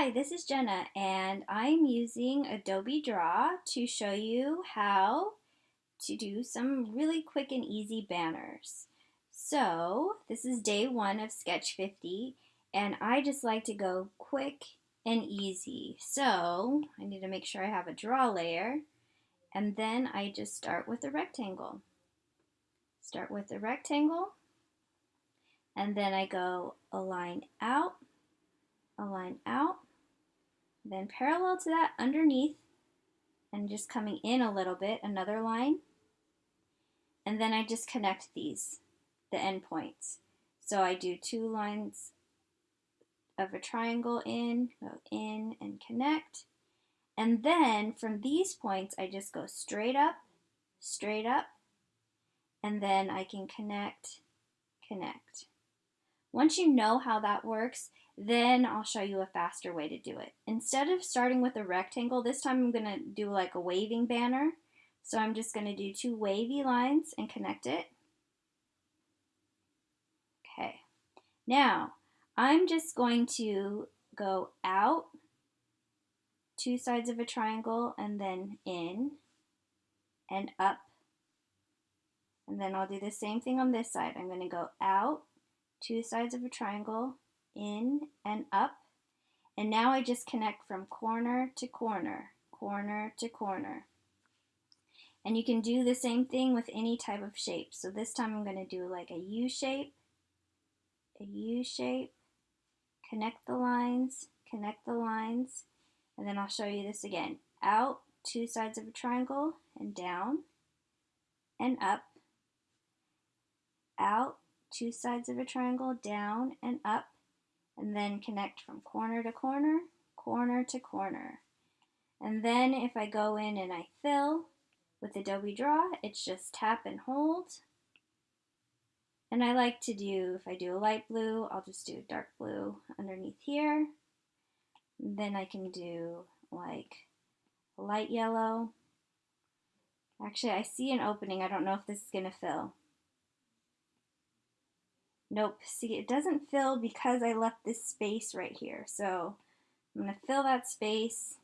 Hi, this is Jenna and I'm using Adobe Draw to show you how to do some really quick and easy banners. So this is day one of Sketch 50 and I just like to go quick and easy. So I need to make sure I have a draw layer and then I just start with a rectangle. Start with a rectangle and then I go a line out a line then parallel to that underneath, and just coming in a little bit, another line, and then I just connect these, the endpoints. So I do two lines of a triangle in, go in and connect, and then from these points I just go straight up, straight up, and then I can connect, connect. Once you know how that works, then I'll show you a faster way to do it. Instead of starting with a rectangle, this time I'm going to do like a waving banner. So I'm just going to do two wavy lines and connect it. Okay. Now, I'm just going to go out two sides of a triangle and then in and up. And then I'll do the same thing on this side. I'm going to go out two sides of a triangle, in and up. And now I just connect from corner to corner, corner to corner. And you can do the same thing with any type of shape. So this time I'm going to do like a U shape, a U shape, connect the lines, connect the lines, and then I'll show you this again. Out, two sides of a triangle, and down, and up, out, two sides of a triangle, down and up, and then connect from corner to corner, corner to corner. And then if I go in and I fill with Adobe Draw, it's just tap and hold. And I like to do, if I do a light blue, I'll just do dark blue underneath here. Then I can do like light yellow. Actually, I see an opening. I don't know if this is going to fill. Nope, see it doesn't fill because I left this space right here. So I'm to fill that space.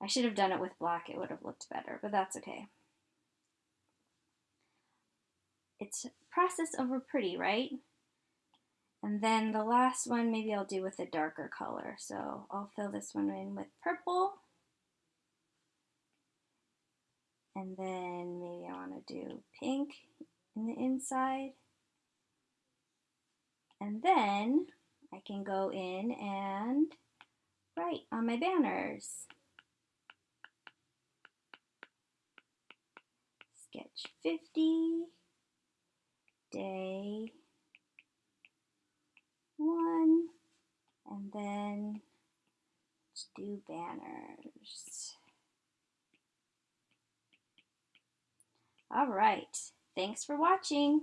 I should have done it with black, it would have looked better, but that's okay. It's process over pretty, right? And then the last one, maybe I'll do with a darker color. So I'll fill this one in with purple. And then maybe I want to do pink in the inside. And then I can go in and write on my banners. Sketch 50, day one, and then let's do banners. All right, thanks for watching.